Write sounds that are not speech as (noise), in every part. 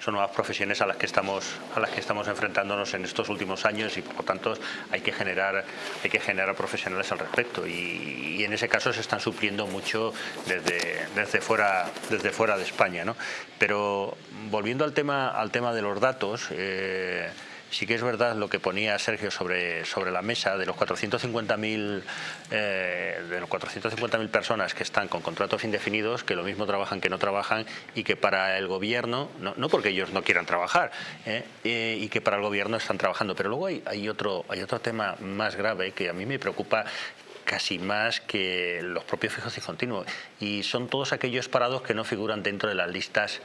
son nuevas profesiones a las que estamos a las que estamos enfrentándonos en estos últimos años y por lo tanto hay que generar hay que generar profesionales al respecto y, en ese caso se están supliendo mucho desde, desde fuera desde fuera de España ¿no? pero volviendo al tema al tema de los datos eh, sí que es verdad lo que ponía Sergio sobre, sobre la mesa de los 450.000 eh, de los 450.000 personas que están con contratos indefinidos, que lo mismo trabajan que no trabajan y que para el gobierno, no, no porque ellos no quieran trabajar, eh, eh, y que para el gobierno están trabajando. Pero luego hay, hay, otro, hay otro tema más grave que a mí me preocupa casi más que los propios fijos y continuos. Y son todos aquellos parados que no figuran dentro de las listas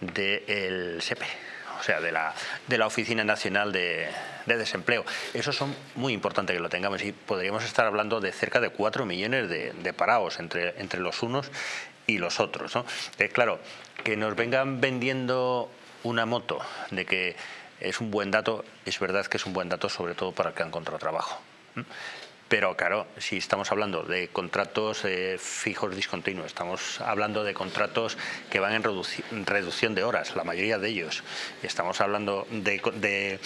del SEPE o sea, de la, de la Oficina Nacional de, de, Desempleo. Eso son muy importante que lo tengamos y podríamos estar hablando de cerca de 4 millones de, parados entre, entre los unos y los otros. ¿no? Claro, que nos vengan vendiendo una moto de que es un buen dato, es verdad que es un buen dato sobre todo para el que han encontrado trabajo. Pero claro, si estamos hablando de contratos eh, fijos discontinuos, estamos hablando de contratos que van en reducción de horas, la mayoría de ellos. Estamos hablando de, de,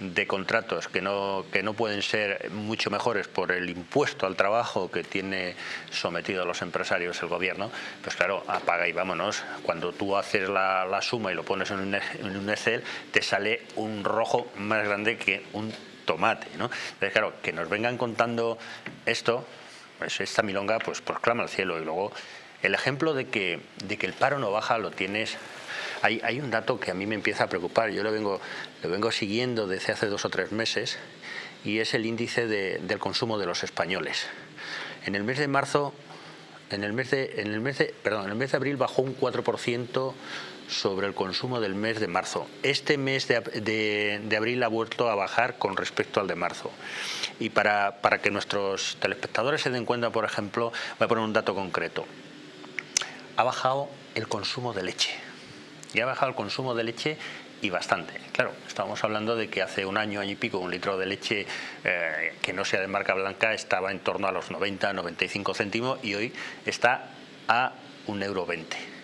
de, contratos que no, que no pueden ser mucho mejores por el impuesto al trabajo que tiene sometido a los empresarios el gobierno. Pues claro, apaga y vámonos. Cuando tú haces la, la suma y lo pones en un, en un Excel, te sale un rojo más grande que un tomate, ¿no? Claro, que nos vengan contando esto, pues esta milonga, pues proclama al cielo. Y luego, el ejemplo de que, de que el paro no baja lo tienes... Hay, hay un dato que a mí me empieza a preocupar, yo lo vengo, lo vengo siguiendo desde hace dos o tres meses, y es el índice de, del consumo de los españoles. En el mes de marzo, en el mes de, en el mes de, perdón, en el mes de abril bajó un 4% sobre el consumo del mes de marzo. Este mes de, de, de, abril ha vuelto a bajar con respecto al de marzo. Y para, para, que nuestros telespectadores se den cuenta, por ejemplo, voy a poner un dato concreto. Ha bajado el consumo de leche. Y ha bajado el consumo de leche y bastante. Claro, estábamos hablando de que hace un año, año y pico, un litro de leche eh, que no sea de marca blanca estaba en torno a los 90, 95 céntimos y hoy está a un euro 20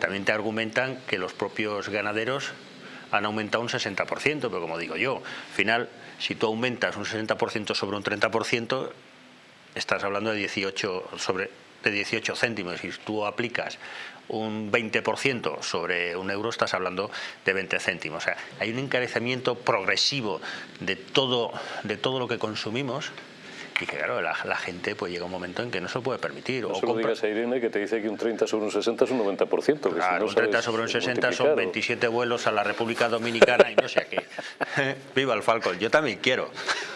también te argumentan que los propios ganaderos han aumentado un 60%, pero como digo yo, al final, si tú aumentas un 60% sobre un 30%, estás hablando de 18 sobre de 18 céntimos. Si tú aplicas un 20% sobre un euro, estás hablando de 20 céntimos. O sea, hay un encarecimiento progresivo de todo, de todo lo que consumimos y que claro, la, la, gente pues llega un momento en que no se lo puede permitir. No o se lo digas a Irene que te dice que un 30 sobre un 60 es un 90%. Que claro, si no un 30 sobre un 60 son 27 vuelos a la República Dominicana y no sé a qué. (laughs) Viva el Falcon, yo también quiero.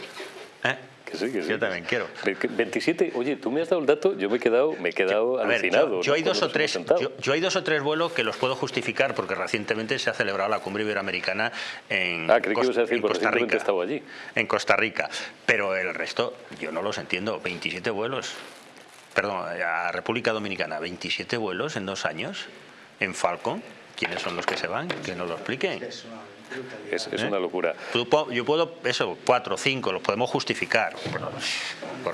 (laughs) ¿Eh? Que sí, que sí. Yo también quiero. 27, oye, tú me has dado el dato, yo me he quedado, me he quedado yo, alucinado. Ver, yo, yo, ¿no? hay dos o tres, yo, yo, hay dos o tres vuelos que los puedo justificar porque recientemente se ha celebrado la cumbre iberoamericana en, ah, creí que ibas a decir, Costa Rica. Estaba allí. En Costa Rica. Pero el resto, yo no los entiendo. 27 vuelos, perdón, a República Dominicana, 27 vuelos en dos años en Falcon. ¿Quiénes son los que se van? Que nos lo expliquen. Es, es ¿Eh? una locura. Yo puedo, eso, cuatro, cinco, los podemos justificar.